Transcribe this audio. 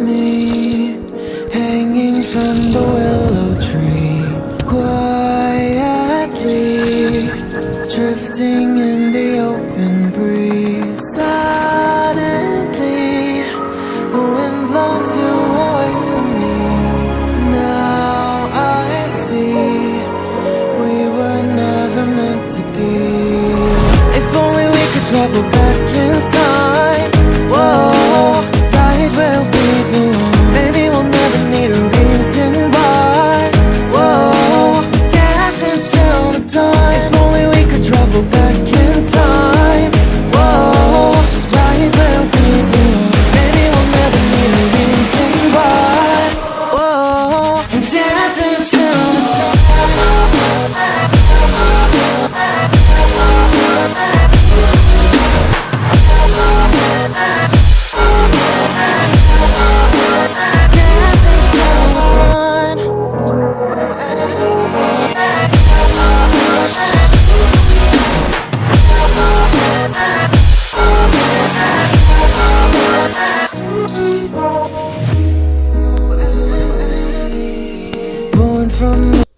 me hanging from the willow tree, quietly drifting in the open breeze. Suddenly, the wind blows you away from me. Now I see we were never meant to be. If only we could travel back in from